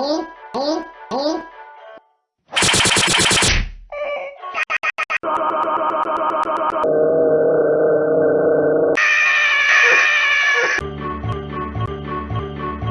Oh, oh.